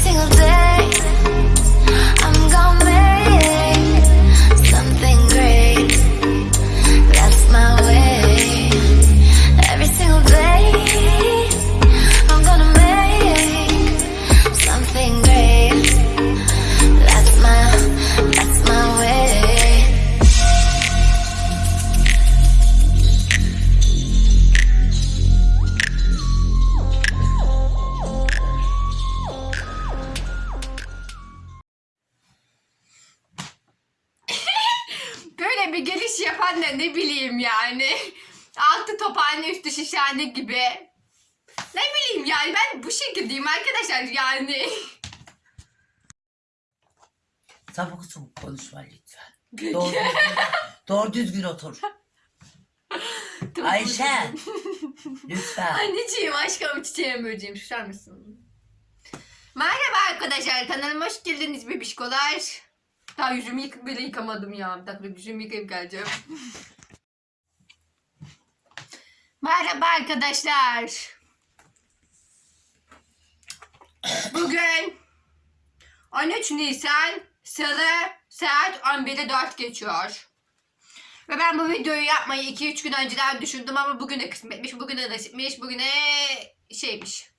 single day. Böyle bir geliş yapan da ne bileyim yani. Altı tophane üstü şişhane gibi. Ne bileyim yani ben bu şekildeyim arkadaşlar yani. Sabuk sabuk konuşma lütfen. Doğru düzgün, doğru düzgün otur. Ayşe. Lütfen. Anneciğim aşkım çiçeğim böceğim susar mısın? Merhaba arkadaşlar kanalıma hoş geldiniz bebişkolar. Daha yüzümü yık bile yıkamadım ya. Bir dakika yüzümü yıkayıp geleceğim. Merhaba arkadaşlar. Bugün 13 Nisan Salı saat 11'e 4 geçiyor. Ve ben bu videoyu yapmayı 2-3 gün önceden düşündüm ama bugüne kısmetmiş, bugüne nasipmiş, bugüne şeymiş.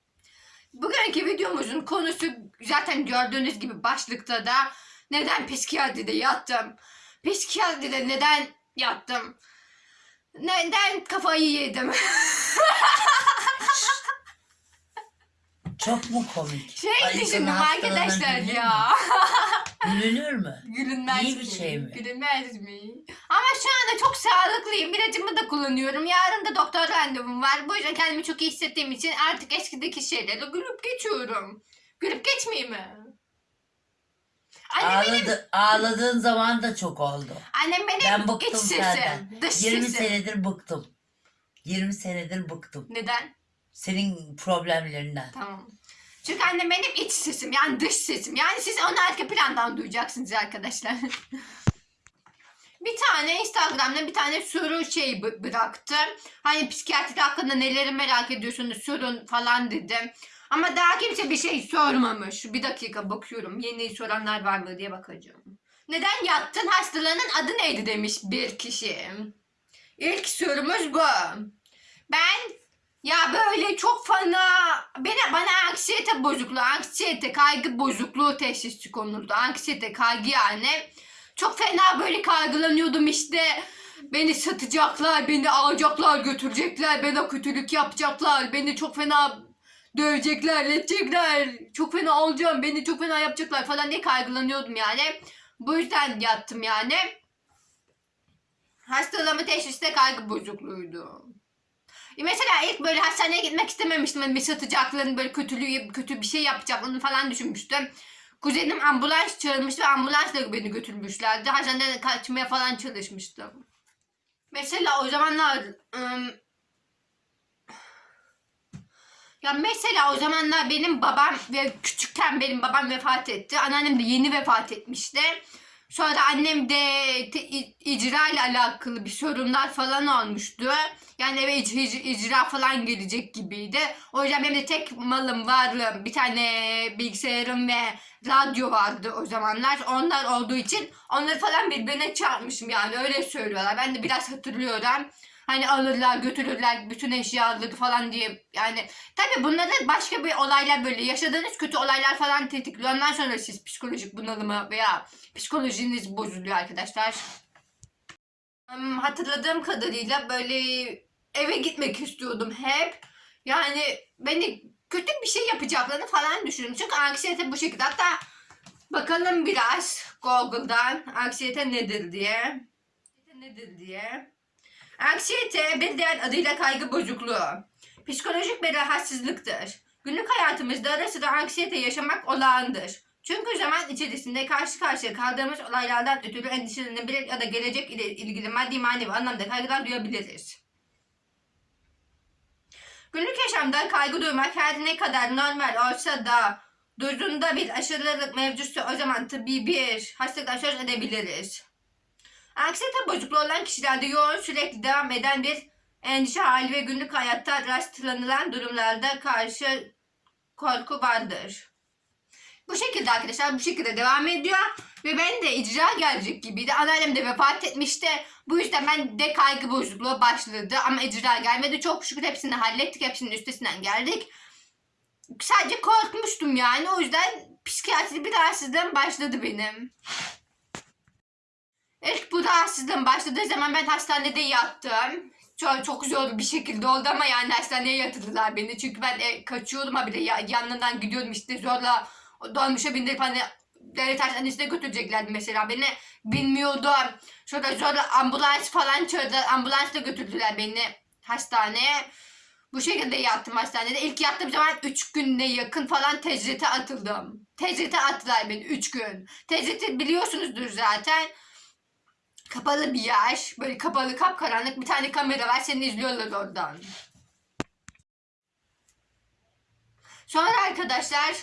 Bugünkü videomuzun konusu zaten gördüğünüz gibi başlıkta da neden psikiyatride yattım? Psikiyatride neden yattım? Neden kafayı yedim? Çok mu komik? Şey Ayşe'nin düşündüm arkadaşlar gülünür ya. Gülünür mü? Gülünmez İyi bir mi? şey mi? Gülünmez mi? Ama şu anda çok sağlıklıyım. İlacımı da kullanıyorum. Yarın da doktor randevum var. Bu yüzden kendimi çok iyi hissettiğim için artık eskideki şeyleri gülüp geçiyorum. Gülüp geçmeyeyim mi? Annem benim, Ağladı, ağladığın zaman da çok oldu. annem benim Ben iç bıktım senden. Dış 20 sesim. senedir bıktım. 20 senedir bıktım. Neden? Senin problemlerinden. Tamam. Çünkü annem benim iç sesim yani dış sesim. Yani siz onu arka plandan duyacaksınız arkadaşlar. bir tane Instagram'da bir tane soru şey bı- bıraktı. Hani psikiyatri hakkında neleri merak ediyorsunuz sorun falan dedim. Ama daha kimse bir şey sormamış. Bir dakika bakıyorum. Yeni soranlar var mı diye bakacağım. Neden yattın hastalığının adı neydi demiş bir kişi. İlk sorumuz bu. Ben ya böyle çok fena bana, bana anksiyete bozukluğu, anksiyete, kaygı bozukluğu teşhisi konuldu. Anksiyete, kaygı yani. Çok fena böyle kaygılanıyordum işte. Beni satacaklar, beni alacaklar, götürecekler, bana kötülük yapacaklar, beni çok fena dövecekler, edecekler. Çok fena olacağım, beni çok fena yapacaklar falan diye kaygılanıyordum yani. Bu yüzden yattım yani. Hastalığımın teşhisi de kaygı bozukluğuydu. E Mesela ilk böyle hastaneye gitmek istememiştim. Hani satacaklarını böyle kötülüğü, kötü bir şey yapacaklarını falan düşünmüştüm. Kuzenim ambulans çağırmış ve ambulansla beni götürmüşlerdi. Hastaneden kaçmaya falan çalışmıştım. Mesela o zamanlar ım, ya mesela o zamanlar benim babam ve küçükken benim babam vefat etti. Anneannem de yeni vefat etmişti. Sonra annem de icra ile alakalı bir sorunlar falan olmuştu. Yani eve ic- ic- icra falan gelecek gibiydi. O yüzden benim de tek malım varlığım bir tane bilgisayarım ve radyo vardı o zamanlar. Onlar olduğu için onları falan birbirine çarpmışım yani öyle söylüyorlar. Ben de biraz hatırlıyorum. Hani alırlar götürürler bütün eşyaları falan diye yani tabi bunları başka bir olaylar böyle yaşadığınız kötü olaylar falan tetikliyor. Ondan sonra siz psikolojik bunalımı veya psikolojiniz bozuluyor arkadaşlar. Hatırladığım kadarıyla böyle eve gitmek istiyordum hep. Yani beni kötü bir şey yapacaklarını falan düşünüyorum. Çünkü anksiyete bu şekilde. Hatta bakalım biraz Google'dan anksiyete nedir diye. Nedir diye. Anksiyete bir diğer adıyla kaygı bozukluğu. Psikolojik bir rahatsızlıktır. Günlük hayatımızda ara sıra anksiyete yaşamak olağandır. Çünkü zaman içerisinde karşı karşıya kaldığımız olaylardan ötürü endişelenebilir ya da gelecek ile ilgili maddi manevi anlamda kaygılar duyabiliriz. Günlük yaşamda kaygı duymak her ne kadar normal olsa da duyduğunda bir aşırılık mevcutsa o zaman tıbbi bir hastalıktan söz edebiliriz. Anksiyete bozukluğu olan kişilerde yoğun sürekli devam eden bir endişe hali ve günlük hayatta rastlanılan durumlarda karşı korku vardır. Bu şekilde arkadaşlar bu şekilde devam ediyor. Ve ben de icra gelecek gibiydi. Anneannem de vefat etmişti. Bu yüzden ben de kaygı bozukluğu başladı. Ama icra gelmedi. Çok şükür hepsini hallettik. Hepsinin üstesinden geldik. Sadece korkmuştum yani. O yüzden psikiyatri bir rahatsızlığım başladı benim. İlk bu rahatsızlığım başladığı zaman ben hastanede yattım. Çok, çok zor bir şekilde oldu ama yani hastaneye yatırdılar beni. Çünkü ben e, kaçıyordum ha bir de ya, yanından gidiyordum işte zorla dolmuşa bindirip hani devlet hastanesine götüreceklerdi mesela beni. Bilmiyordum. Şurada zorla ambulans falan çağırdılar. Ambulansla götürdüler beni hastaneye. Bu şekilde yattım hastanede. İlk yattığım zaman 3 günde yakın falan tecrite atıldım. Tecrite attılar beni 3 gün. Tecriti biliyorsunuzdur zaten. Kapalı bir yer. Böyle kapalı kapkaranlık bir tane kamera var. Seni izliyorlar oradan. Sonra arkadaşlar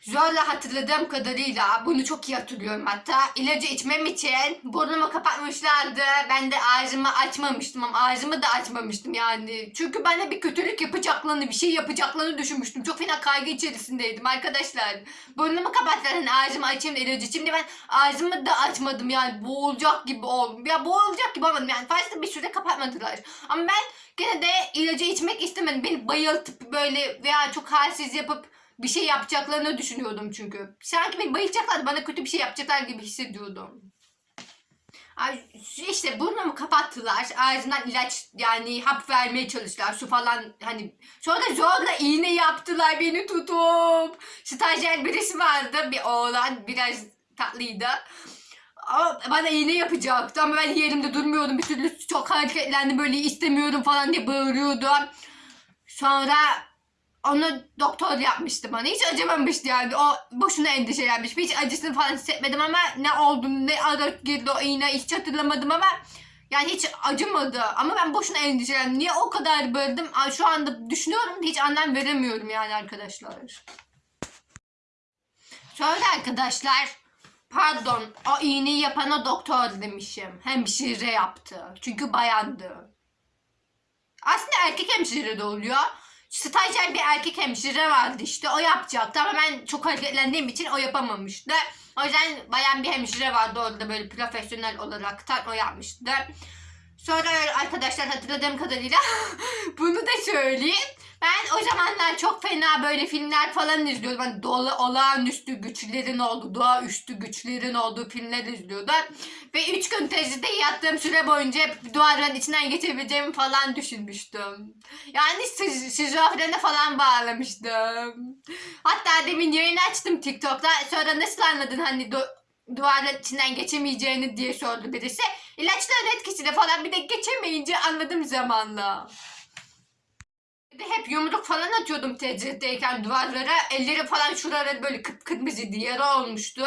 zorla hatırladığım kadarıyla bunu çok iyi hatırlıyorum hatta ilacı içmem için burnumu kapatmışlardı. Ben de ağzımı açmamıştım ama ağzımı da açmamıştım yani. Çünkü bana bir kötülük yapacaklarını, bir şey yapacaklarını düşünmüştüm. Çok fena kaygı içerisindeydim arkadaşlar. Burnumu kapattılar hani ağzımı açayım ilacı içeyim ben ağzımı da açmadım yani boğulacak gibi oldum. Ya boğulacak gibi olmadım yani fazla bir süre kapatmadılar. Ama ben gene de ilacı içmek istemedim. Beni bayıltıp böyle veya çok halsiz yapıp bir şey yapacaklarını düşünüyordum çünkü. Sanki beni bayılacaklar bana kötü bir şey yapacaklar gibi hissediyordum. Ay, işte burnumu kapattılar. Ağzından ilaç yani hap vermeye çalıştılar. Su falan hani. Sonra da zorla iğne yaptılar beni tutup. Stajyer birisi vardı. Bir oğlan biraz tatlıydı. O bana iğne yapacaktı ama ben yerimde durmuyordum. Bir türlü çok hareketlendim böyle istemiyorum falan diye bağırıyordum. Sonra onu doktor yapmıştı bana. Hiç acımamıştı yani. O boşuna endişelenmiş. Hiç acısını falan hissetmedim ama ne olduğunu ne ara girdi o iğne hiç hatırlamadım ama yani hiç acımadı. Ama ben boşuna endişelendim. Niye o kadar böldüm? Şu anda düşünüyorum hiç anlam veremiyorum yani arkadaşlar. Şöyle arkadaşlar. Pardon. O iğneyi yapana doktor demişim. Hemşire yaptı. Çünkü bayandı. Aslında erkek hemşire de oluyor. Stajyer bir erkek hemşire vardı işte o yapacaktı ama ben çok hareketlendiğim için o yapamamıştı. O yüzden bayan bir hemşire vardı orada böyle profesyonel olarak o yapmıştı. Sonra arkadaşlar hatırladığım kadarıyla bunu da söyleyeyim. Ben o zamanlar çok fena böyle filmler falan izliyordum. Hani dolu olağanüstü güçlerin olduğu, doğaüstü güçlerin olduğu filmler izliyordum. Ve üç gün tezide yattığım süre boyunca hep duvarların içinden geçebileceğimi falan düşünmüştüm. Yani şiz- şizofrene falan bağlamıştım. Hatta demin yayın açtım TikTok'ta. Sonra nasıl anladın hani du- duvarların içinden geçemeyeceğini diye sordu birisi. İlaçların etkisiyle falan bir de geçemeyince anladım zamanla. De hep yumruk falan atıyordum tecritteyken duvarlara. Elleri falan şuraları böyle kıpkırmızıydı, yara olmuştu.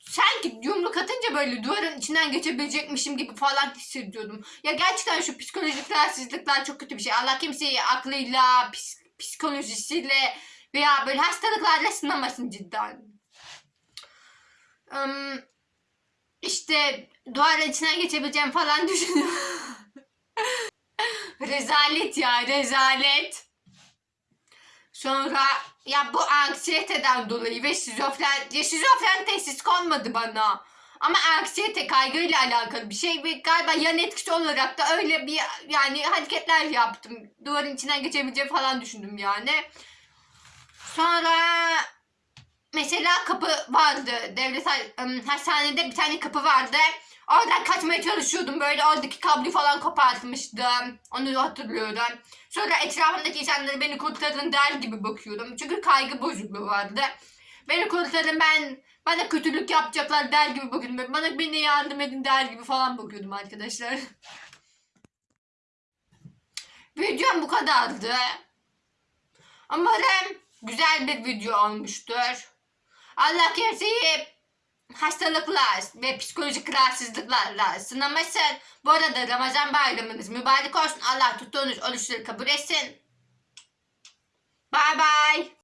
Sanki yumruk atınca böyle duvarın içinden geçebilecekmişim gibi falan hissediyordum. Ya gerçekten şu psikolojik rahatsızlıklar çok kötü bir şey. Allah kimseyi aklıyla, psikolojisiyle veya böyle hastalıklarla sınamasın cidden. Im, işte duvarın içinden geçebileceğim falan düşünüyorum. rezalet ya rezalet. Sonra ya bu anksiyeteden dolayı ve şizofren, ya şizofren tesis konmadı bana. Ama anksiyete kaygıyla alakalı bir şey ve galiba yan etkisi olarak da öyle bir yani hareketler yaptım. Duvarın içinden geçebileceğim falan düşündüm yani. Sonra mesela kapı vardı. Devlet hastanede bir tane kapı vardı. Oradan kaçmaya çalışıyordum böyle oradaki kablo falan kopartmıştım. Onu hatırlıyorum. Sonra etrafımdaki insanları beni kurtarın der gibi bakıyordum. Çünkü kaygı bozukluğu vardı. Beni kurtarın ben bana kötülük yapacaklar der gibi bakıyordum. Bana beni yardım edin der gibi falan bakıyordum arkadaşlar. Videom bu kadardı. Umarım güzel bir video olmuştur. Allah kimseyi hastalıklar ve psikolojik rahatsızlıklarla sınamasın. Bu arada Ramazan bayramınız mübarek olsun. Allah tuttuğunuz oruçları kabul etsin. Bye bye.